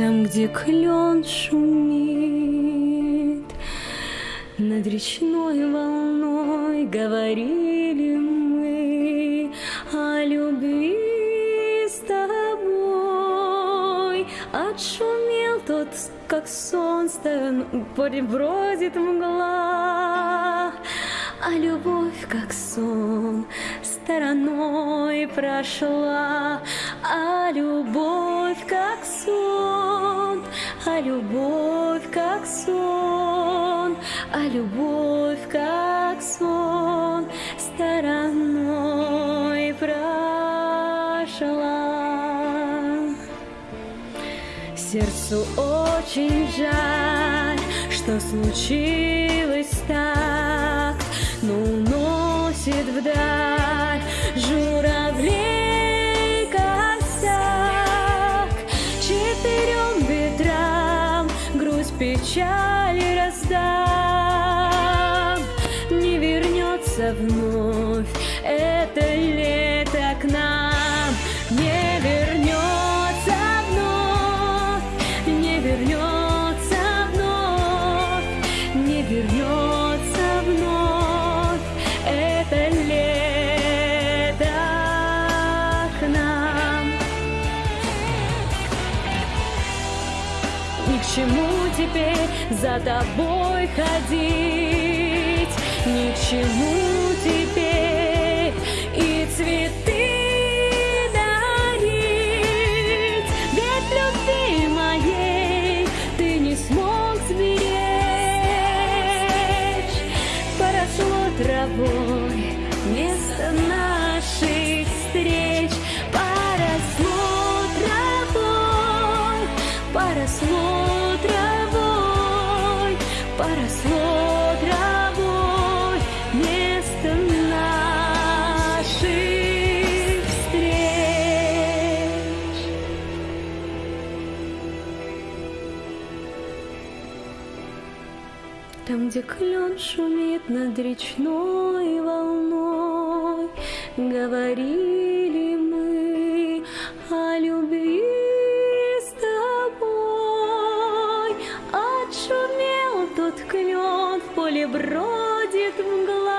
Там, где клен шумит. Над речной волной Говорили мы о любви с тобой. Отшумел тот, как солнце Бродит мгла А любовь, как сон, стороной прошла, а любовь любовь как сон, а любовь как сон стороной прошла. Сердцу очень жаль, что случилось так, но уносит вдаль печали раздам, не вернется вновь к чему теперь за тобой ходить, ни к чему теперь и цветы дарить. Ведь любви моей ты не смог сберечь. Поросло травой место наших встреч. Поросло травой, поросло поросло травой место наших встреч. Там, где клен шумит над речной волной, Говорили тот клен, в поле бродит мгла,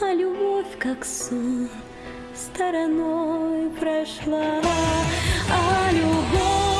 А любовь, как сон, стороной прошла. А любовь,